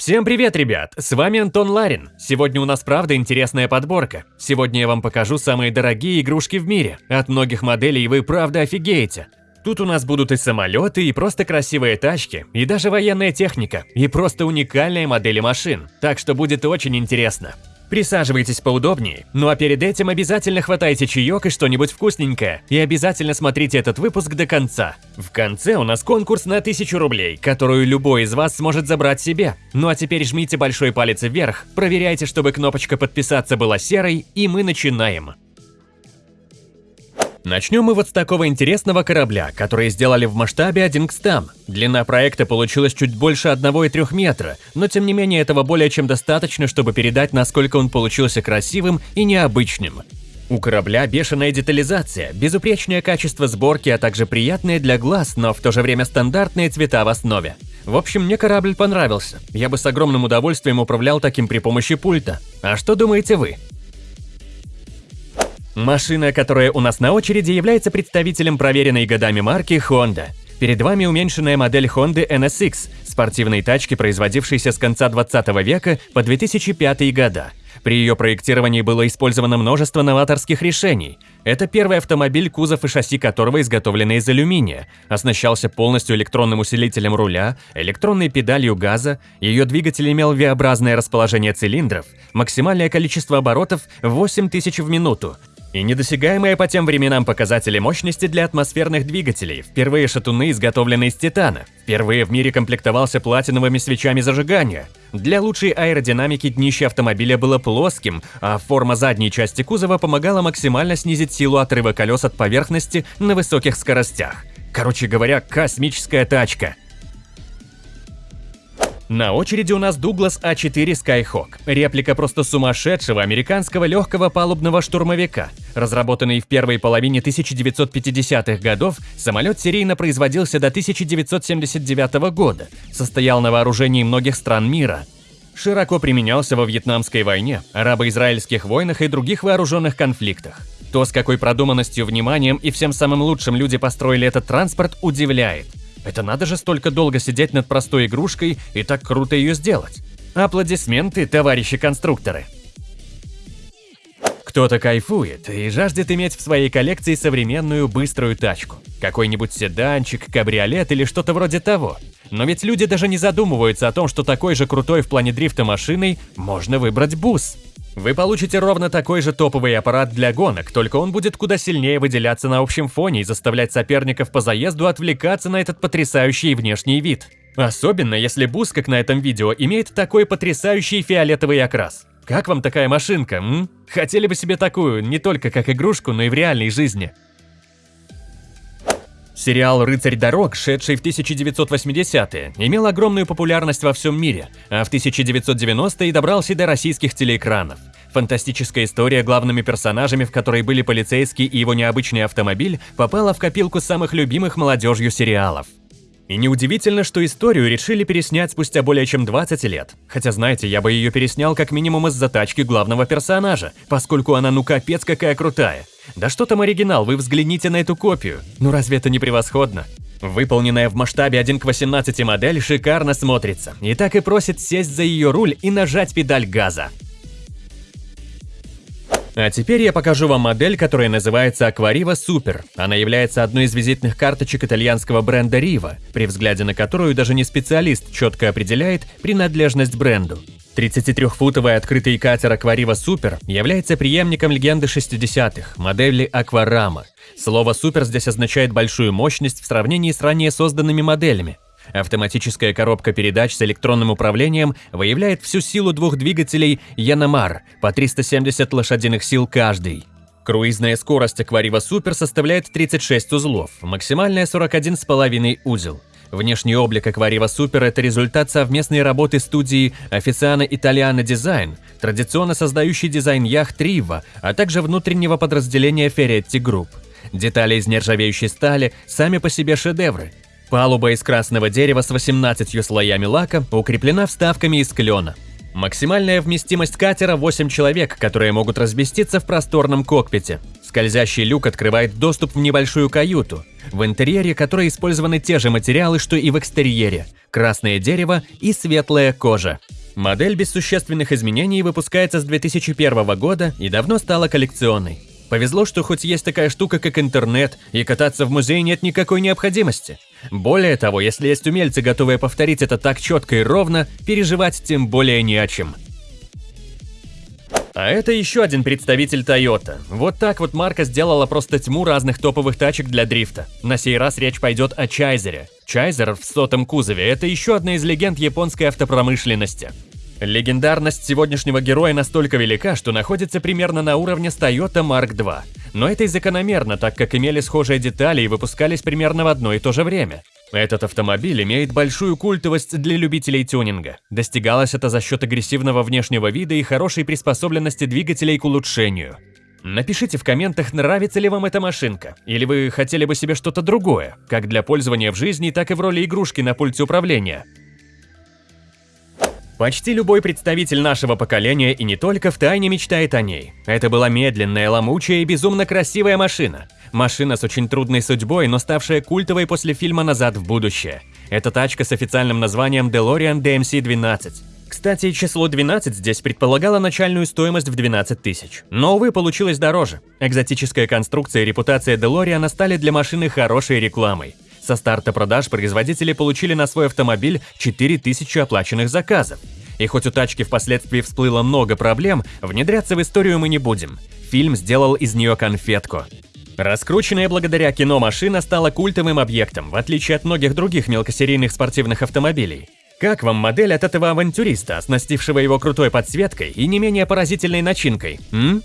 Всем привет, ребят! С вами Антон Ларин. Сегодня у нас правда интересная подборка. Сегодня я вам покажу самые дорогие игрушки в мире. От многих моделей вы правда офигеете. Тут у нас будут и самолеты, и просто красивые тачки, и даже военная техника, и просто уникальные модели машин. Так что будет очень интересно. Присаживайтесь поудобнее, ну а перед этим обязательно хватайте чаек и что-нибудь вкусненькое, и обязательно смотрите этот выпуск до конца. В конце у нас конкурс на 1000 рублей, которую любой из вас сможет забрать себе. Ну а теперь жмите большой палец вверх, проверяйте, чтобы кнопочка подписаться была серой, и мы начинаем. Начнем мы вот с такого интересного корабля, который сделали в масштабе 1 к 100. Длина проекта получилась чуть больше 1,3 метра, но тем не менее этого более чем достаточно, чтобы передать, насколько он получился красивым и необычным. У корабля бешеная детализация, безупречное качество сборки, а также приятные для глаз, но в то же время стандартные цвета в основе. В общем, мне корабль понравился. Я бы с огромным удовольствием управлял таким при помощи пульта. А что думаете вы? Машина, которая у нас на очереди, является представителем проверенной годами марки Honda. Перед вами уменьшенная модель Honda NSX, спортивной тачки, производившейся с конца 20 века по 2005 года. При ее проектировании было использовано множество новаторских решений. Это первый автомобиль, кузов и шасси которого изготовлены из алюминия, оснащался полностью электронным усилителем руля, электронной педалью газа, ее двигатель имел V-образное расположение цилиндров, максимальное количество оборотов 8000 в минуту, и недосягаемые по тем временам показатели мощности для атмосферных двигателей. Впервые шатуны изготовлены из титана. Впервые в мире комплектовался платиновыми свечами зажигания. Для лучшей аэродинамики днище автомобиля было плоским, а форма задней части кузова помогала максимально снизить силу отрыва колес от поверхности на высоких скоростях. Короче говоря, космическая тачка. На очереди у нас Douglas A4 Skyhawk, реплика просто сумасшедшего американского легкого палубного штурмовика. Разработанный в первой половине 1950-х годов, самолет серийно производился до 1979 года, состоял на вооружении многих стран мира. Широко применялся во Вьетнамской войне, арабо-израильских войнах и других вооруженных конфликтах. То, с какой продуманностью, вниманием и всем самым лучшим люди построили этот транспорт, удивляет. Это надо же столько долго сидеть над простой игрушкой и так круто ее сделать. Аплодисменты, товарищи конструкторы. Кто-то кайфует и жаждет иметь в своей коллекции современную быструю тачку. Какой-нибудь седанчик, кабриолет или что-то вроде того. Но ведь люди даже не задумываются о том, что такой же крутой в плане дрифта машиной можно выбрать бус. Вы получите ровно такой же топовый аппарат для гонок, только он будет куда сильнее выделяться на общем фоне и заставлять соперников по заезду отвлекаться на этот потрясающий внешний вид. Особенно если бус, как на этом видео, имеет такой потрясающий фиолетовый окрас. Как вам такая машинка, м? Хотели бы себе такую, не только как игрушку, но и в реальной жизни. Сериал «Рыцарь дорог», шедший в 1980-е, имел огромную популярность во всем мире, а в 1990-е добрался до российских телеэкранов. Фантастическая история, главными персонажами в которой были полицейский и его необычный автомобиль, попала в копилку самых любимых молодежью сериалов. И неудивительно, что историю решили переснять спустя более чем 20 лет. Хотя, знаете, я бы ее переснял как минимум из-за тачки главного персонажа, поскольку она ну капец какая крутая. Да что там оригинал, вы взгляните на эту копию. Ну разве это не превосходно? Выполненная в масштабе 1 к 18 модель шикарно смотрится, и так и просит сесть за ее руль и нажать педаль газа. А теперь я покажу вам модель, которая называется Aquariva Super. Она является одной из визитных карточек итальянского бренда Riva, при взгляде на которую даже не специалист четко определяет принадлежность бренду. 33-футовый открытый катер Aquariva Super является преемником легенды 60-х, модели Aquarama. Слово «супер» здесь означает большую мощность в сравнении с ранее созданными моделями. Автоматическая коробка передач с электронным управлением выявляет всю силу двух двигателей Яномар по 370 лошадиных сил каждый. Круизная скорость Aquariva Super составляет 36 узлов, максимальная 41,5 узел. Внешний облик Aquariva Super – это результат совместной работы студии Officiana Italiana Design, традиционно создающей дизайн яхт Riva, а также внутреннего подразделения Ferretti Group. Детали из нержавеющей стали сами по себе шедевры, Палуба из красного дерева с 18 слоями лака укреплена вставками из клена. Максимальная вместимость катера 8 человек, которые могут разместиться в просторном кокпите. Скользящий люк открывает доступ в небольшую каюту, в интерьере которой использованы те же материалы, что и в экстерьере – красное дерево и светлая кожа. Модель без существенных изменений выпускается с 2001 года и давно стала коллекционной. Повезло, что хоть есть такая штука, как интернет, и кататься в музее нет никакой необходимости. Более того, если есть умельцы, готовые повторить это так четко и ровно, переживать тем более не о чем. А это еще один представитель Toyota. Вот так вот марка сделала просто тьму разных топовых тачек для дрифта. На сей раз речь пойдет о Чайзере. Чайзер в сотом кузове – это еще одна из легенд японской автопромышленности. Легендарность сегодняшнего героя настолько велика, что находится примерно на уровне с Toyota Mark II. Но это и закономерно, так как имели схожие детали и выпускались примерно в одно и то же время. Этот автомобиль имеет большую культовость для любителей тюнинга. Достигалось это за счет агрессивного внешнего вида и хорошей приспособленности двигателей к улучшению. Напишите в комментах, нравится ли вам эта машинка, или вы хотели бы себе что-то другое, как для пользования в жизни, так и в роли игрушки на пульте управления. Почти любой представитель нашего поколения и не только втайне мечтает о ней. Это была медленная, ломучая и безумно красивая машина. Машина с очень трудной судьбой, но ставшая культовой после фильма «Назад в будущее». Это тачка с официальным названием DeLorean DMC-12. Кстати, число 12 здесь предполагало начальную стоимость в 12 тысяч. Но, увы, получилось дороже. Экзотическая конструкция и репутация DeLorean стали для машины хорошей рекламой. Со старта продаж производители получили на свой автомобиль 4000 оплаченных заказов. И хоть у тачки впоследствии всплыло много проблем, внедряться в историю мы не будем. Фильм сделал из нее конфетку. Раскрученная благодаря кино машина стала культовым объектом, в отличие от многих других мелкосерийных спортивных автомобилей. Как вам модель от этого авантюриста, оснастившего его крутой подсветкой и не менее поразительной начинкой, м?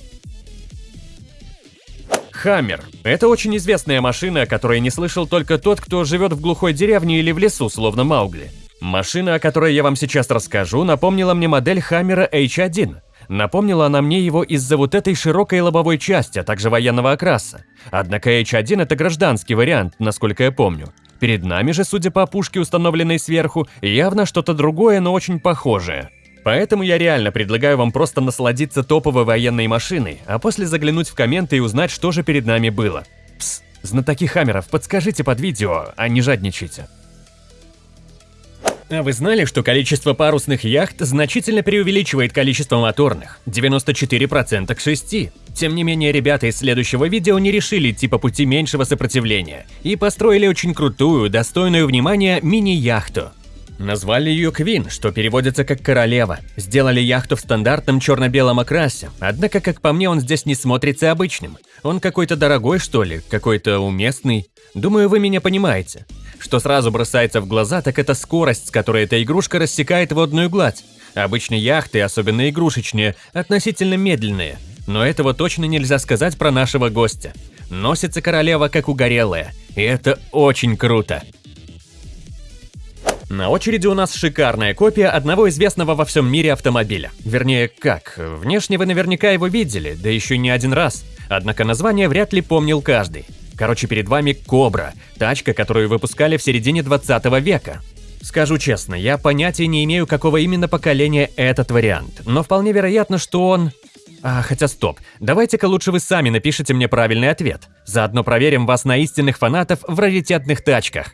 Хаммер – это очень известная машина, о которой не слышал только тот, кто живет в глухой деревне или в лесу, словно Маугли. Машина, о которой я вам сейчас расскажу, напомнила мне модель Хаммера H1. Напомнила она мне его из-за вот этой широкой лобовой части, а также военного окраса. Однако H1 это гражданский вариант, насколько я помню. Перед нами же, судя по пушке, установленной сверху, явно что-то другое, но очень похожее. Поэтому я реально предлагаю вам просто насладиться топовой военной машиной, а после заглянуть в комменты и узнать, что же перед нами было. Пс, знатоки хаммеров, подскажите под видео, а не жадничайте. А вы знали, что количество парусных яхт значительно преувеличивает количество моторных? 94% к 6. Тем не менее, ребята из следующего видео не решили идти по пути меньшего сопротивления и построили очень крутую, достойную внимания мини-яхту. Назвали ее Квин, что переводится как «королева». Сделали яхту в стандартном черно-белом окрасе, однако, как по мне, он здесь не смотрится обычным. Он какой-то дорогой, что ли, какой-то уместный. Думаю, вы меня понимаете. Что сразу бросается в глаза, так это скорость, с которой эта игрушка рассекает водную гладь. Обычно яхты, особенно игрушечные, относительно медленные. Но этого точно нельзя сказать про нашего гостя. Носится королева как угорелая, и это очень круто. На очереди у нас шикарная копия одного известного во всем мире автомобиля. Вернее, как, внешне вы наверняка его видели, да еще не один раз. Однако название вряд ли помнил каждый. Короче, перед вами Кобра, тачка, которую выпускали в середине 20 века. Скажу честно, я понятия не имею, какого именно поколения этот вариант, но вполне вероятно, что он... А, хотя стоп, давайте-ка лучше вы сами напишите мне правильный ответ. Заодно проверим вас на истинных фанатов в раритетных тачках.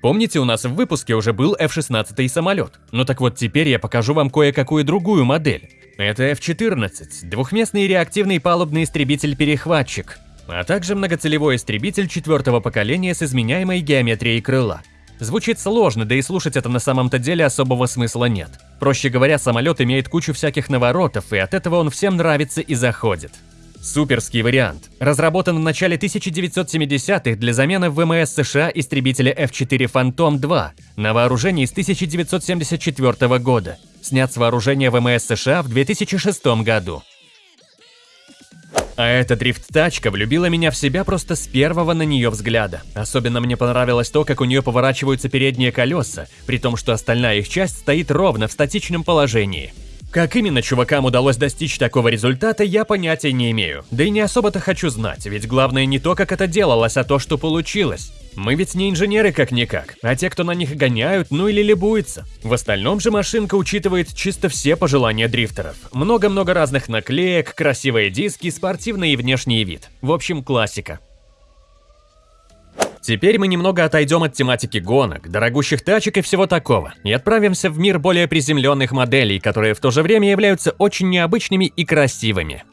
Помните, у нас в выпуске уже был F-16 самолет? Ну так вот теперь я покажу вам кое-какую другую модель. Это F-14, двухместный реактивный палубный истребитель-перехватчик, а также многоцелевой истребитель четвертого поколения с изменяемой геометрией крыла. Звучит сложно, да и слушать это на самом-то деле особого смысла нет. Проще говоря, самолет имеет кучу всяких наворотов, и от этого он всем нравится и заходит. Суперский вариант. Разработан в начале 1970-х для замены ВМС США истребителя F-4 Phantom 2 на вооружении с 1974 года. Снят с вооружения ВМС США в 2006 году. А эта дрифт-тачка влюбила меня в себя просто с первого на нее взгляда. Особенно мне понравилось то, как у нее поворачиваются передние колеса, при том, что остальная их часть стоит ровно в статичном положении. Как именно чувакам удалось достичь такого результата, я понятия не имею. Да и не особо-то хочу знать, ведь главное не то, как это делалось, а то, что получилось. Мы ведь не инженеры как-никак, а те, кто на них гоняют, ну или либуются. В остальном же машинка учитывает чисто все пожелания дрифтеров. Много-много разных наклеек, красивые диски, спортивный и внешний вид. В общем, классика. Теперь мы немного отойдем от тематики гонок, дорогущих тачек и всего такого, и отправимся в мир более приземленных моделей, которые в то же время являются очень необычными и красивыми.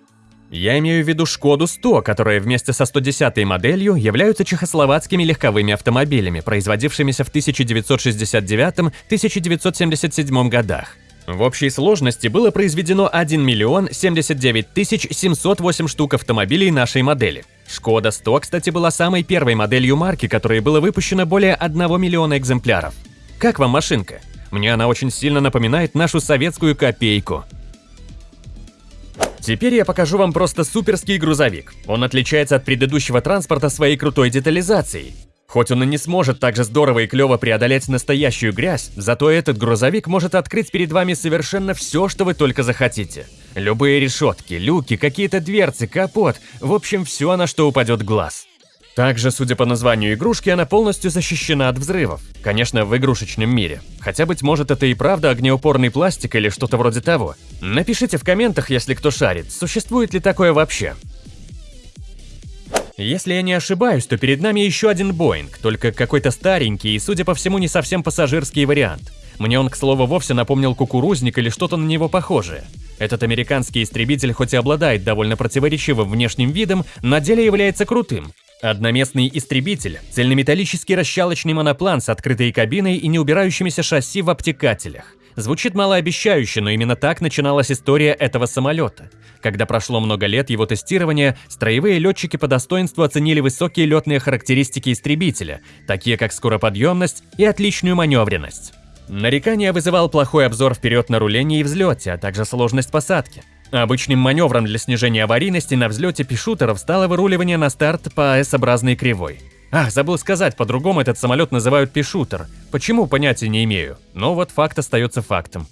Я имею в виду Шкоду 100, которые вместе со 110 моделью являются чехословацкими легковыми автомобилями, производившимися в 1969-1977 годах. В общей сложности было произведено 1 миллион 79 тысяч 708 штук автомобилей нашей модели. Шкода 100, кстати, была самой первой моделью марки, которой было выпущено более 1 миллиона экземпляров. Как вам машинка? Мне она очень сильно напоминает нашу советскую копейку. Теперь я покажу вам просто суперский грузовик. Он отличается от предыдущего транспорта своей крутой детализацией. Хоть он и не сможет так же здорово и клево преодолеть настоящую грязь, зато этот грузовик может открыть перед вами совершенно все, что вы только захотите. Любые решетки, люки, какие-то дверцы, капот, в общем, все, на что упадет глаз. Также, судя по названию игрушки, она полностью защищена от взрывов. Конечно, в игрушечном мире. Хотя, быть может, это и правда огнеупорный пластик или что-то вроде того. Напишите в комментах, если кто шарит, существует ли такое вообще. Если я не ошибаюсь, то перед нами еще один Боинг, только какой-то старенький и, судя по всему, не совсем пассажирский вариант. Мне он, к слову, вовсе напомнил кукурузник или что-то на него похожее. Этот американский истребитель хоть и обладает довольно противоречивым внешним видом, на деле является крутым. Одноместный истребитель – цельнометаллический расщалочный моноплан с открытой кабиной и неубирающимися шасси в обтекателях. Звучит малообещающе, но именно так начиналась история этого самолета. Когда прошло много лет его тестирования, строевые летчики по достоинству оценили высокие летные характеристики истребителя, такие как скороподъемность и отличную маневренность. Нарекания вызывал плохой обзор вперед на рулении и взлете, а также сложность посадки. Обычным маневром для снижения аварийности на взлете пишутеров стало выруливание на старт по S-образной кривой. Ах, забыл сказать, по-другому этот самолет называют пишутер. Почему, понятия не имею. Но вот факт остается фактом.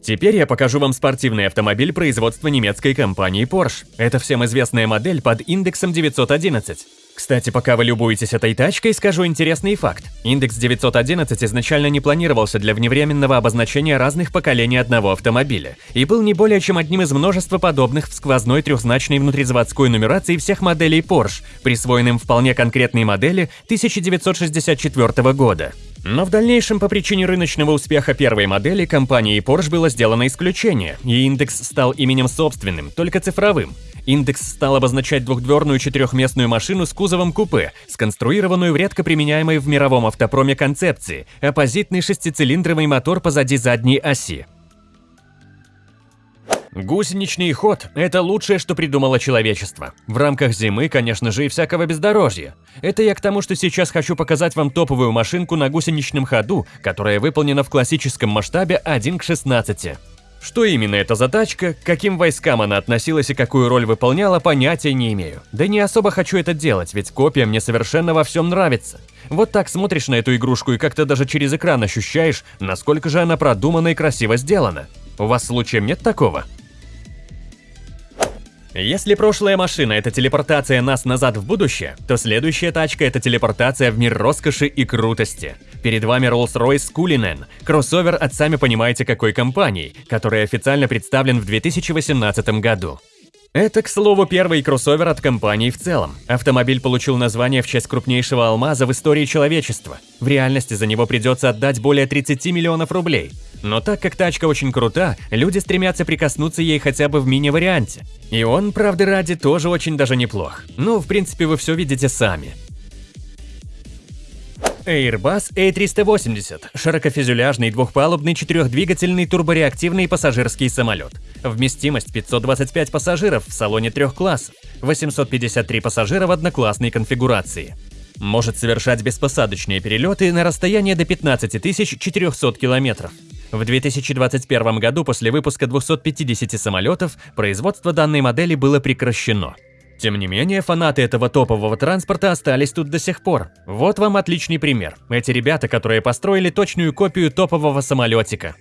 Теперь я покажу вам спортивный автомобиль производства немецкой компании Porsche. Это всем известная модель под индексом 911. Кстати, пока вы любуетесь этой тачкой, скажу интересный факт. Индекс 911 изначально не планировался для вневременного обозначения разных поколений одного автомобиля и был не более чем одним из множества подобных в сквозной трехзначной внутризаводской нумерации всех моделей Porsche, присвоенным вполне конкретной модели 1964 года. Но в дальнейшем по причине рыночного успеха первой модели компании Porsche было сделано исключение, и индекс стал именем собственным, только цифровым. Индекс стал обозначать двухдверную четырехместную машину с кузовом купе, сконструированную в редко применяемой в мировом автопроме концепции, оппозитный шестицилиндровый мотор позади задней оси. Гусеничный ход – это лучшее, что придумало человечество. В рамках зимы, конечно же, и всякого бездорожья. Это я к тому, что сейчас хочу показать вам топовую машинку на гусеничном ходу, которая выполнена в классическом масштабе 1 к 16. Что именно это за тачка, к каким войскам она относилась и какую роль выполняла, понятия не имею. Да не особо хочу это делать, ведь копия мне совершенно во всем нравится. Вот так смотришь на эту игрушку и как-то даже через экран ощущаешь, насколько же она продумана и красиво сделана. У вас случаем нет такого? Если прошлая машина – это телепортация нас назад в будущее, то следующая тачка – это телепортация в мир роскоши и крутости. Перед вами Rolls-Royce Cullinan, кроссовер от сами понимаете какой компании, который официально представлен в 2018 году. Это, к слову, первый кроссовер от компании в целом. Автомобиль получил название в честь крупнейшего алмаза в истории человечества. В реальности за него придется отдать более 30 миллионов рублей. Но так как тачка очень крута, люди стремятся прикоснуться ей хотя бы в мини-варианте. И он, правда ради, тоже очень даже неплох. Ну, в принципе, вы все видите сами. Airbus A380 – широкофюзеляжный двухпалубный четырехдвигательный турбореактивный пассажирский самолет. Вместимость 525 пассажиров в салоне трех классов, 853 пассажира в одноклассной конфигурации. Может совершать беспосадочные перелеты на расстояние до 15 400 километров. В 2021 году после выпуска 250 самолетов производство данной модели было прекращено. Тем не менее, фанаты этого топового транспорта остались тут до сих пор. Вот вам отличный пример. Эти ребята, которые построили точную копию топового самолетика.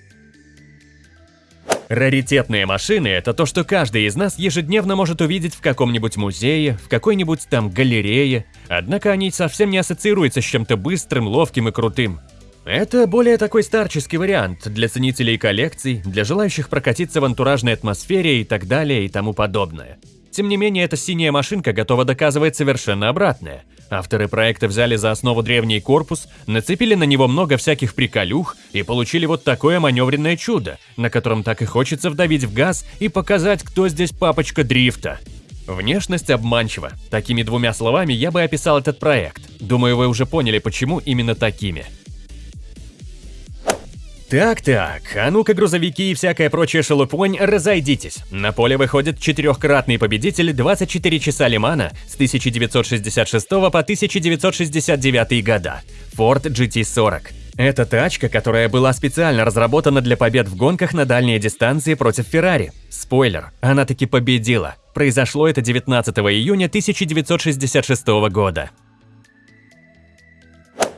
Раритетные машины – это то, что каждый из нас ежедневно может увидеть в каком-нибудь музее, в какой-нибудь там галерее, однако они совсем не ассоциируются с чем-то быстрым, ловким и крутым. Это более такой старческий вариант для ценителей коллекций, для желающих прокатиться в антуражной атмосфере и так далее и тому подобное. Тем не менее, эта синяя машинка готова доказывать совершенно обратное. Авторы проекта взяли за основу древний корпус, нацепили на него много всяких приколюх и получили вот такое маневренное чудо, на котором так и хочется вдавить в газ и показать, кто здесь папочка дрифта. Внешность обманчива. Такими двумя словами я бы описал этот проект. Думаю, вы уже поняли, почему именно такими. Так-так, а ну-ка грузовики и всякая прочая шелупонь, разойдитесь. На поле выходит четырехкратный победитель 24 часа Лимана с 1966 по 1969 года. Ford GT40. Это тачка, которая была специально разработана для побед в гонках на дальние дистанции против Феррари. Спойлер, она таки победила. Произошло это 19 июня 1966 года.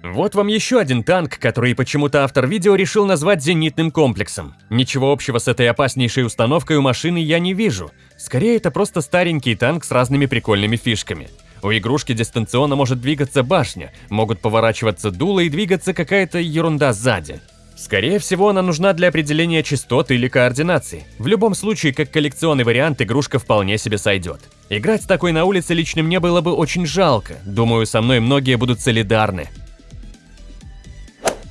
Вот вам еще один танк, который почему-то автор видео решил назвать зенитным комплексом. Ничего общего с этой опаснейшей установкой у машины я не вижу. Скорее, это просто старенький танк с разными прикольными фишками. У игрушки дистанционно может двигаться башня, могут поворачиваться дуло и двигаться какая-то ерунда сзади. Скорее всего, она нужна для определения частот или координации. В любом случае, как коллекционный вариант, игрушка вполне себе сойдет. Играть с такой на улице лично мне было бы очень жалко. Думаю, со мной многие будут солидарны.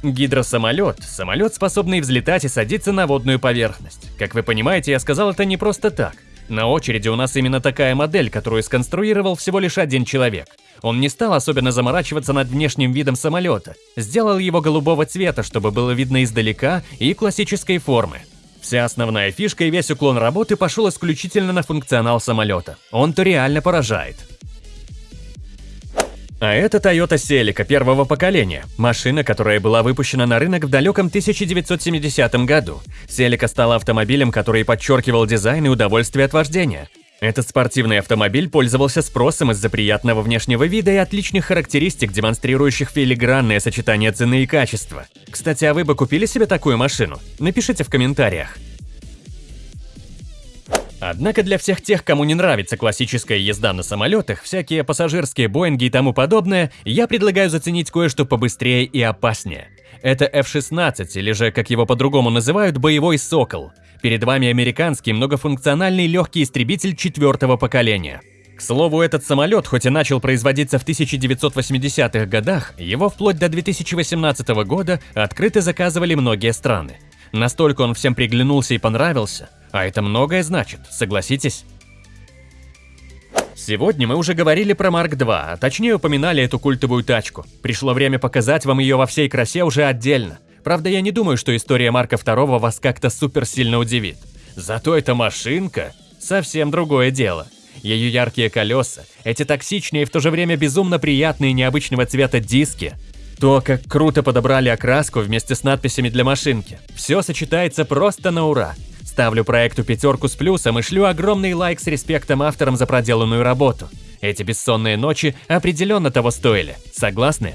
Гидросамолет – самолет, способный взлетать и садиться на водную поверхность. Как вы понимаете, я сказал это не просто так. На очереди у нас именно такая модель, которую сконструировал всего лишь один человек. Он не стал особенно заморачиваться над внешним видом самолета, сделал его голубого цвета, чтобы было видно издалека и классической формы. Вся основная фишка и весь уклон работы пошел исключительно на функционал самолета. Он-то реально поражает. А это Toyota Celica первого поколения, машина, которая была выпущена на рынок в далеком 1970 году. Celica стала автомобилем, который подчеркивал дизайн и удовольствие от вождения. Этот спортивный автомобиль пользовался спросом из-за приятного внешнего вида и отличных характеристик, демонстрирующих филигранное сочетание цены и качества. Кстати, а вы бы купили себе такую машину? Напишите в комментариях. Однако для всех тех, кому не нравится классическая езда на самолетах, всякие пассажирские Боинги и тому подобное, я предлагаю заценить кое-что побыстрее и опаснее. Это F-16, или же, как его по-другому называют, боевой «Сокол». Перед вами американский многофункциональный легкий истребитель четвертого поколения. К слову, этот самолет, хоть и начал производиться в 1980-х годах, его вплоть до 2018 года открыто заказывали многие страны. Настолько он всем приглянулся и понравился, а это многое значит, согласитесь? Сегодня мы уже говорили про Марк 2, а точнее упоминали эту культовую тачку. Пришло время показать вам ее во всей красе уже отдельно. Правда, я не думаю, что история Марка 2 вас как-то супер сильно удивит. Зато эта машинка – совсем другое дело. Ее яркие колеса, эти токсичные и в то же время безумно приятные необычного цвета диски, то, как круто подобрали окраску вместе с надписями для машинки. Все сочетается просто на ура. Ставлю проекту пятерку с плюсом и шлю огромный лайк с респектом авторам за проделанную работу. Эти бессонные ночи определенно того стоили. Согласны?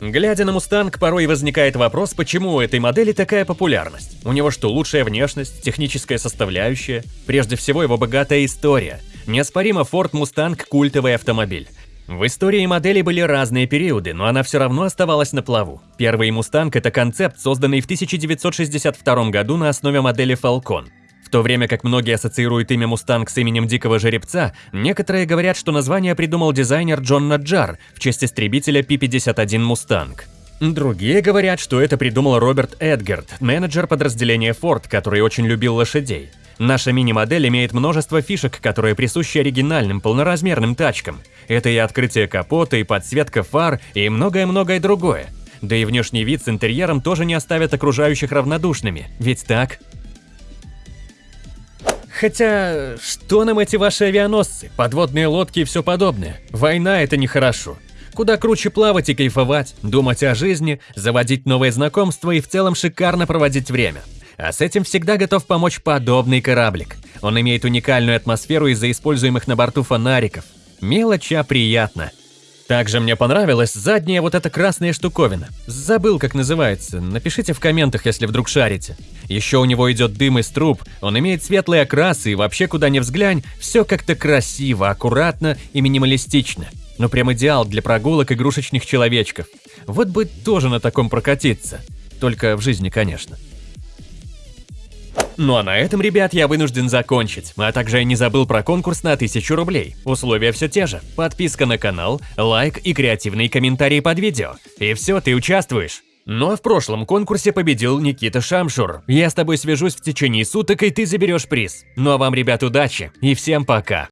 Глядя на Мустанг, порой возникает вопрос, почему у этой модели такая популярность. У него что, лучшая внешность, техническая составляющая? Прежде всего, его богатая история. Неоспоримо Ford Mustang – культовый автомобиль. В истории модели были разные периоды, но она все равно оставалась на плаву. Первый «Мустанг» — это концепт, созданный в 1962 году на основе модели Falcon. В то время как многие ассоциируют имя «Мустанг» с именем дикого жеребца, некоторые говорят, что название придумал дизайнер Джон Наджар в честь истребителя P-51 «Мустанг». Другие говорят, что это придумал Роберт Эдгард, менеджер подразделения Ford, который очень любил лошадей. Наша мини-модель имеет множество фишек, которые присущи оригинальным полноразмерным тачкам. Это и открытие капота, и подсветка фар, и многое-многое другое. Да и внешний вид с интерьером тоже не оставят окружающих равнодушными, ведь так? Хотя, что нам эти ваши авианосцы, подводные лодки и все подобное? Война – это нехорошо. Куда круче плавать и кайфовать, думать о жизни, заводить новые знакомства и в целом шикарно проводить время. А с этим всегда готов помочь подобный кораблик. Он имеет уникальную атмосферу из-за используемых на борту фонариков. Мелочь, а приятно. Также мне понравилась задняя вот эта красная штуковина. Забыл, как называется. Напишите в комментах, если вдруг шарите. Еще у него идет дым из труб, он имеет светлые окрасы и вообще куда ни взглянь, все как-то красиво, аккуратно и минималистично. Ну прям идеал для прогулок игрушечных человечков. Вот бы тоже на таком прокатиться. Только в жизни, конечно. Ну а на этом, ребят, я вынужден закончить. А также я не забыл про конкурс на 1000 рублей. Условия все те же. Подписка на канал, лайк и креативные комментарии под видео. И все, ты участвуешь. Но в прошлом конкурсе победил Никита Шамшур. Я с тобой свяжусь в течение суток, и ты заберешь приз. Ну а вам, ребят, удачи и всем пока.